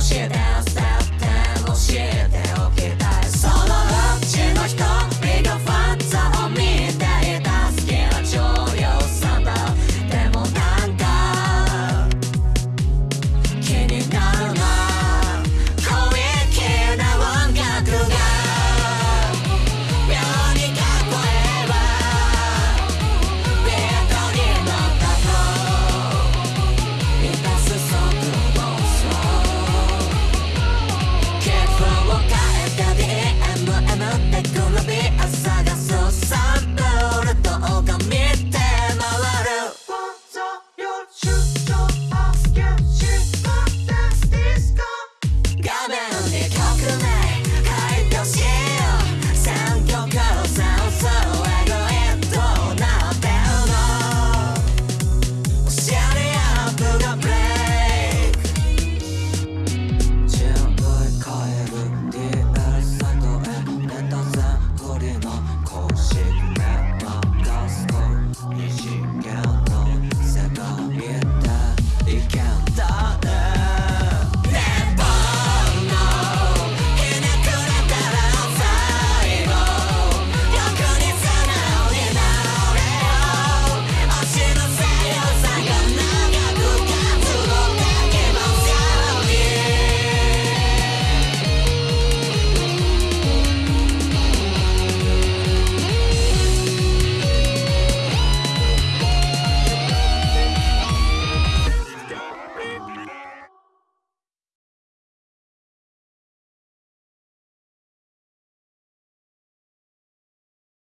懈怠